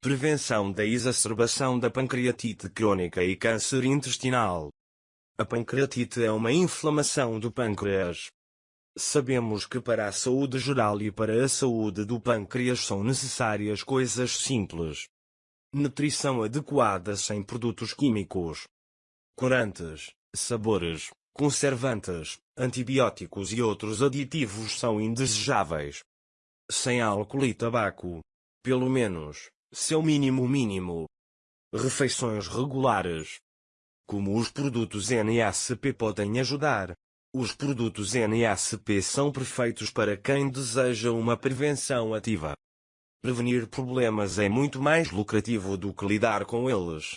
Prevenção da exacerbação da pancreatite crônica e câncer intestinal. A pancreatite é uma inflamação do pâncreas. Sabemos que para a saúde geral e para a saúde do pâncreas são necessárias coisas simples. Nutrição adequada sem produtos químicos. Corantes, sabores, conservantes, antibióticos e outros aditivos são indesejáveis. Sem álcool e tabaco. Pelo menos, seu mínimo mínimo. Refeições regulares. Como os produtos NSP podem ajudar? Os produtos NSP são perfeitos para quem deseja uma prevenção ativa. Prevenir problemas é muito mais lucrativo do que lidar com eles.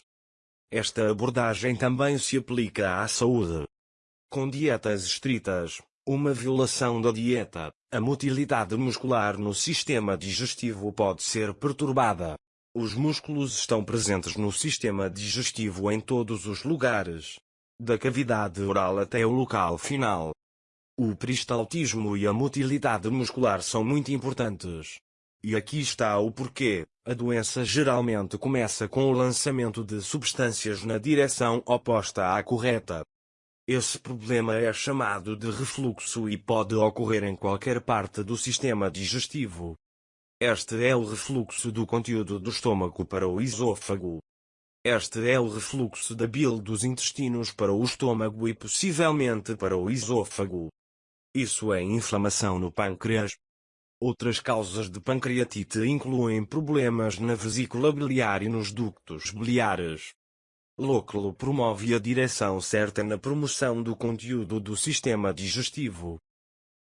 Esta abordagem também se aplica à saúde. Com dietas estritas, uma violação da dieta, a motilidade muscular no sistema digestivo pode ser perturbada. Os músculos estão presentes no sistema digestivo em todos os lugares, da cavidade oral até o local final. O peristaltismo e a motilidade muscular são muito importantes. E aqui está o porquê. A doença geralmente começa com o lançamento de substâncias na direção oposta à correta. Esse problema é chamado de refluxo e pode ocorrer em qualquer parte do sistema digestivo. Este é o refluxo do conteúdo do estômago para o esôfago. Este é o refluxo da bile dos intestinos para o estômago e possivelmente para o esôfago. Isso é inflamação no pâncreas. Outras causas de pancreatite incluem problemas na vesícula biliar e nos ductos biliares. Lóculo promove a direção certa na promoção do conteúdo do sistema digestivo.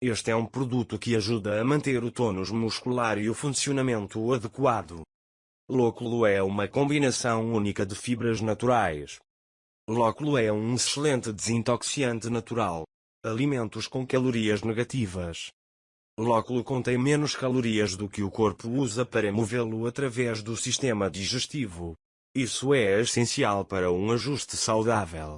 Este é um produto que ajuda a manter o tônus muscular e o funcionamento adequado. Lóculo é uma combinação única de fibras naturais. Lóculo é um excelente desintoxiante natural. Alimentos com calorias negativas. Lóculo contém menos calorias do que o corpo usa para movê-lo através do sistema digestivo. Isso é essencial para um ajuste saudável.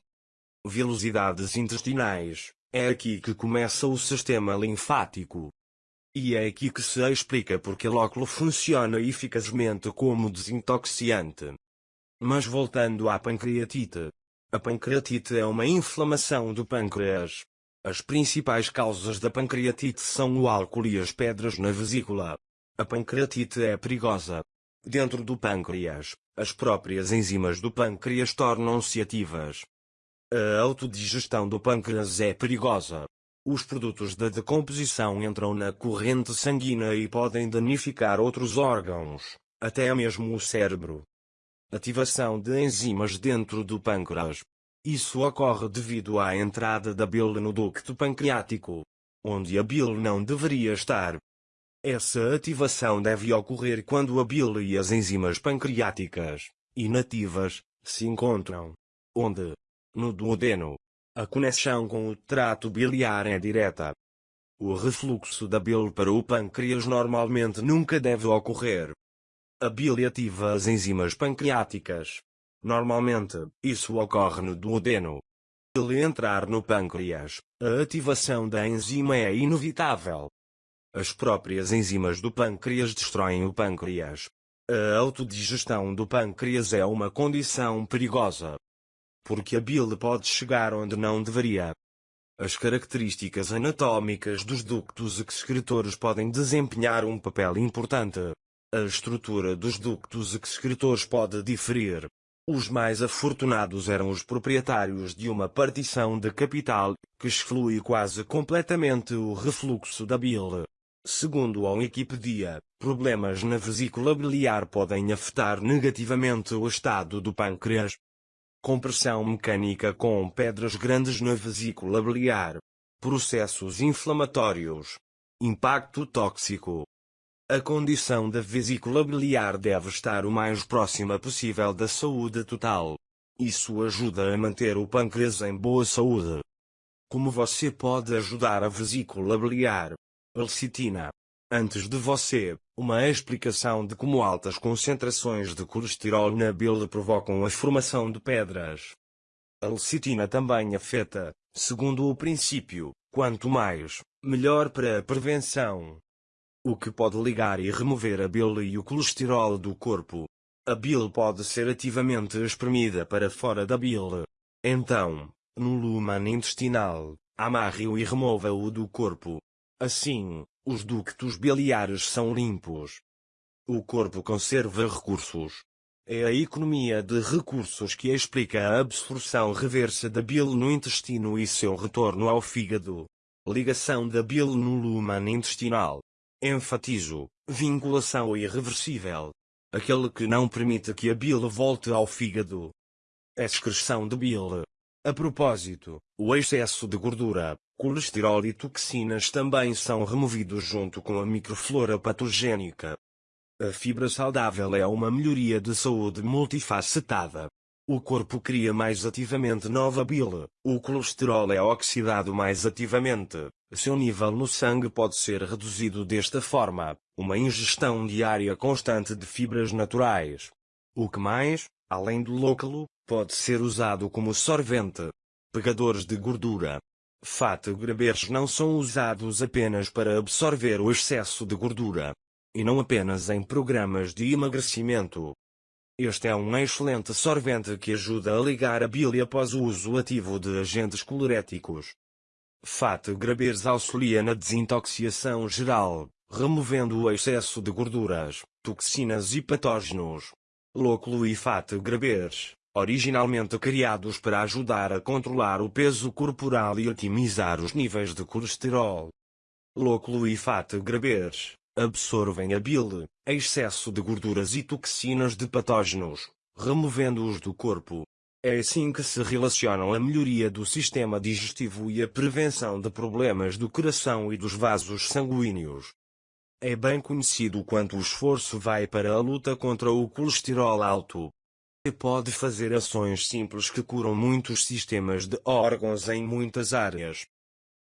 Velocidades intestinais. É aqui que começa o sistema linfático. E é aqui que se explica porque Lóculo funciona eficazmente como desintoxiante. Mas voltando à pancreatite. A pancreatite é uma inflamação do pâncreas. As principais causas da pancreatite são o álcool e as pedras na vesícula. A pancreatite é perigosa. Dentro do pâncreas, as próprias enzimas do pâncreas tornam-se ativas. A autodigestão do pâncreas é perigosa. Os produtos da decomposição entram na corrente sanguínea e podem danificar outros órgãos, até mesmo o cérebro. Ativação de enzimas dentro do pâncreas. Isso ocorre devido à entrada da bile no ducto pancreático, onde a bile não deveria estar. Essa ativação deve ocorrer quando a bile e as enzimas pancreáticas, inativas, se encontram. Onde? No duodeno. A conexão com o trato biliar é direta. O refluxo da bile para o pâncreas normalmente nunca deve ocorrer. A bile ativa as enzimas pancreáticas. Normalmente, isso ocorre no duodeno. Se entrar no pâncreas, a ativação da enzima é inevitável. As próprias enzimas do pâncreas destroem o pâncreas. A autodigestão do pâncreas é uma condição perigosa porque a bile pode chegar onde não deveria. As características anatómicas dos ductos excretores podem desempenhar um papel importante. A estrutura dos ductos excretores pode diferir. Os mais afortunados eram os proprietários de uma partição de capital, que exclui quase completamente o refluxo da bile. Segundo a Wikipedia, problemas na vesícula biliar podem afetar negativamente o estado do pâncreas, compressão mecânica com pedras grandes na vesícula biliar, processos inflamatórios, impacto tóxico. A condição da vesícula biliar deve estar o mais próxima possível da saúde total. Isso ajuda a manter o pâncreas em boa saúde. Como você pode ajudar a vesícula biliar? Lecitina Antes de você, uma explicação de como altas concentrações de colesterol na bile provocam a formação de pedras. A lecitina também afeta, segundo o princípio, quanto mais, melhor para a prevenção. O que pode ligar e remover a bile e o colesterol do corpo. A bile pode ser ativamente espremida para fora da bile. Então, no lumen intestinal, amarre-o e remova-o do corpo. Assim, os ductos biliares são limpos. O corpo conserva recursos. É a economia de recursos que explica a absorção reversa da bile no intestino e seu retorno ao fígado. Ligação da bile no lumen intestinal. Enfatizo, vinculação irreversível. Aquele que não permite que a bile volte ao fígado. Excreção de bile. A propósito, o excesso de gordura, colesterol e toxinas também são removidos junto com a microflora patogênica. A fibra saudável é uma melhoria de saúde multifacetada. O corpo cria mais ativamente nova bile, o colesterol é oxidado mais ativamente, seu nível no sangue pode ser reduzido desta forma, uma ingestão diária constante de fibras naturais. O que mais, além do lóculo, pode ser usado como sorvente. Pegadores de gordura. Fat grabers não são usados apenas para absorver o excesso de gordura, e não apenas em programas de emagrecimento. Este é um excelente sorvente que ajuda a ligar a bile após o uso ativo de agentes coloréticos. Fat Grabers auxilia na desintoxicação geral, removendo o excesso de gorduras, toxinas e patógenos. Lóculo e Fat Grabers, originalmente criados para ajudar a controlar o peso corporal e otimizar os níveis de colesterol. Lóculo e Fat Grabers, absorvem a bile, excesso de gorduras e toxinas de patógenos, removendo-os do corpo. É assim que se relacionam a melhoria do sistema digestivo e a prevenção de problemas do coração e dos vasos sanguíneos. É bem conhecido quanto o esforço vai para a luta contra o colesterol alto. E pode fazer ações simples que curam muitos sistemas de órgãos em muitas áreas.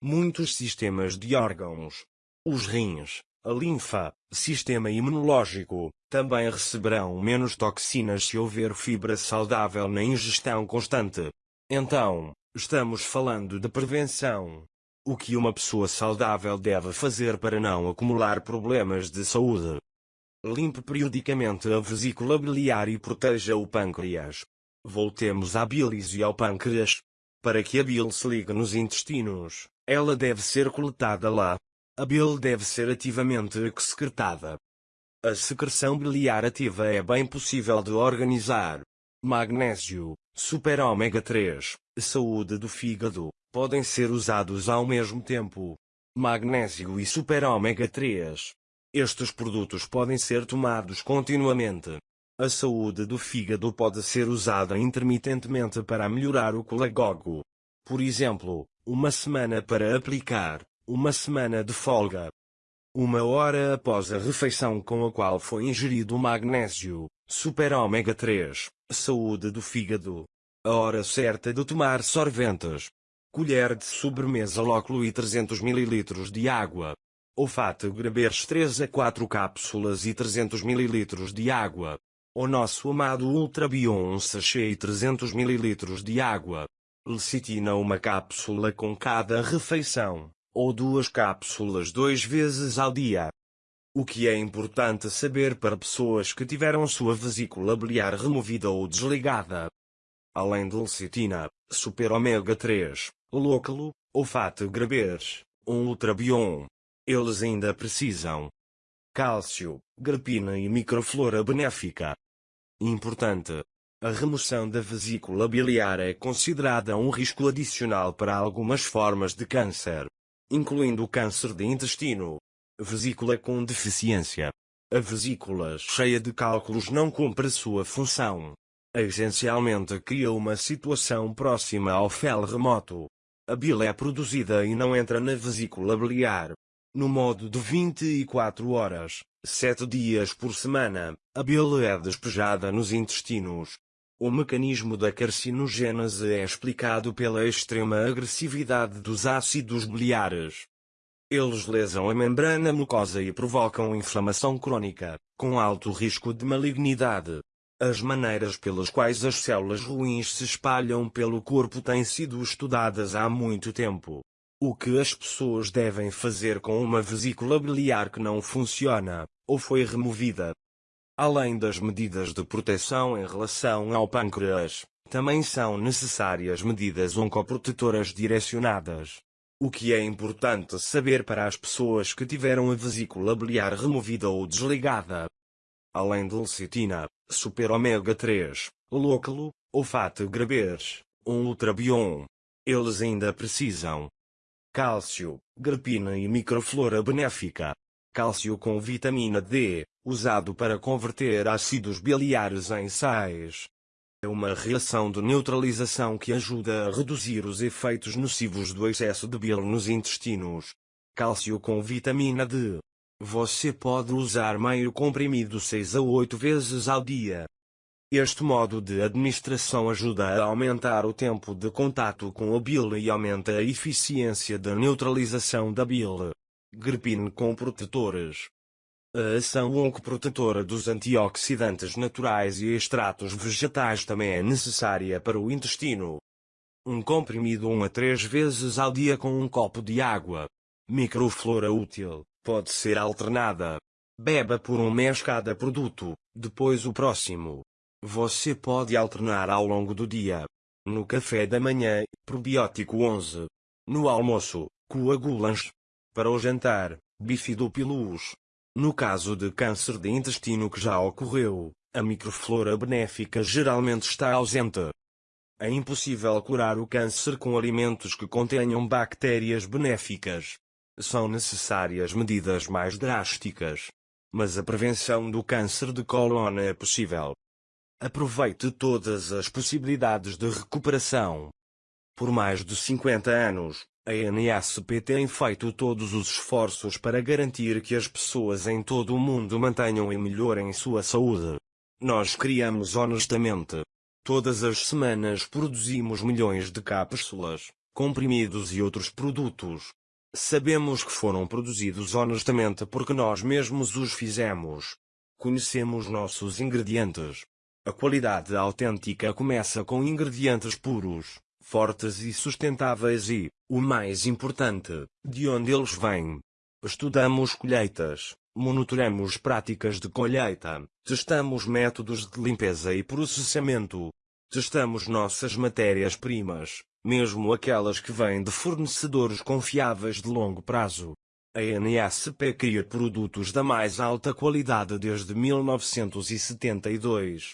Muitos sistemas de órgãos. Os rins, a linfa, sistema imunológico, também receberão menos toxinas se houver fibra saudável na ingestão constante. Então, estamos falando de prevenção. O que uma pessoa saudável deve fazer para não acumular problemas de saúde? Limpe periodicamente a vesícula biliar e proteja o pâncreas. Voltemos à bilis e ao pâncreas. Para que a bile se ligue nos intestinos, ela deve ser coletada lá, a bile deve ser ativamente excretada. A secreção biliar ativa é bem possível de organizar. Magnésio, super ômega 3, saúde do fígado, podem ser usados ao mesmo tempo. Magnésio e super ômega 3. Estes produtos podem ser tomados continuamente. A saúde do fígado pode ser usada intermitentemente para melhorar o colagogo. Por exemplo, uma semana para aplicar, uma semana de folga. Uma hora após a refeição com a qual foi ingerido o magnésio, super ômega 3, saúde do fígado. A hora certa de tomar sorventes. Colher de sobremesa lóculo e 300 ml de água. Olfato grabers 3 a 4 cápsulas e 300 ml de água. O nosso amado Ultra Bion sachê e 300 ml de água. Lecitina uma cápsula com cada refeição ou duas cápsulas duas vezes ao dia. O que é importante saber para pessoas que tiveram sua vesícula biliar removida ou desligada. Além de lecitina, super ômega 3, lóculo, olfato grabers, um ultrabion. Eles ainda precisam cálcio, grapina e microflora benéfica. Importante. A remoção da vesícula biliar é considerada um risco adicional para algumas formas de câncer incluindo o câncer de intestino. Vesícula com deficiência. A vesícula cheia de cálculos não cumpre sua função. Essencialmente cria uma situação próxima ao fel remoto. A bile é produzida e não entra na vesícula biliar. No modo de 24 horas, 7 dias por semana, a bile é despejada nos intestinos. O mecanismo da carcinogênese é explicado pela extrema agressividade dos ácidos biliares. Eles lesam a membrana mucosa e provocam inflamação crônica, com alto risco de malignidade. As maneiras pelas quais as células ruins se espalham pelo corpo têm sido estudadas há muito tempo. O que as pessoas devem fazer com uma vesícula biliar que não funciona, ou foi removida, Além das medidas de proteção em relação ao pâncreas, também são necessárias medidas oncoprotetoras direcionadas. O que é importante saber para as pessoas que tiveram a vesícula biliar removida ou desligada. Além de lecitina, super ômega 3, lóculo, olfato graberes, um ultrabion. Eles ainda precisam cálcio, grapina e microflora benéfica. Cálcio com vitamina D, usado para converter ácidos biliares em sais. É uma reação de neutralização que ajuda a reduzir os efeitos nocivos do excesso de bile nos intestinos. Cálcio com vitamina D. Você pode usar meio comprimido 6 a 8 vezes ao dia. Este modo de administração ajuda a aumentar o tempo de contato com a bile e aumenta a eficiência da neutralização da bile. Gripine com protetores. A ação oncoprotetora dos antioxidantes naturais e extratos vegetais também é necessária para o intestino. Um comprimido 1 a 3 vezes ao dia com um copo de água. Microflora útil, pode ser alternada. Beba por um mês cada produto, depois o próximo. Você pode alternar ao longo do dia. No café da manhã, probiótico 11. No almoço, coagulantes. Para o jantar, bifidopilus. No caso de câncer de intestino que já ocorreu, a microflora benéfica geralmente está ausente. É impossível curar o câncer com alimentos que contenham bactérias benéficas. São necessárias medidas mais drásticas. Mas a prevenção do câncer de cólon é possível. Aproveite todas as possibilidades de recuperação. Por mais de 50 anos, a NSP tem feito todos os esforços para garantir que as pessoas em todo o mundo mantenham e melhorem sua saúde. Nós criamos honestamente. Todas as semanas produzimos milhões de cápsulas, comprimidos e outros produtos. Sabemos que foram produzidos honestamente porque nós mesmos os fizemos. Conhecemos nossos ingredientes. A qualidade autêntica começa com ingredientes puros, fortes e sustentáveis e, o mais importante, de onde eles vêm. Estudamos colheitas, monitoramos práticas de colheita, testamos métodos de limpeza e processamento. Testamos nossas matérias-primas, mesmo aquelas que vêm de fornecedores confiáveis de longo prazo. A NSP cria produtos da mais alta qualidade desde 1972.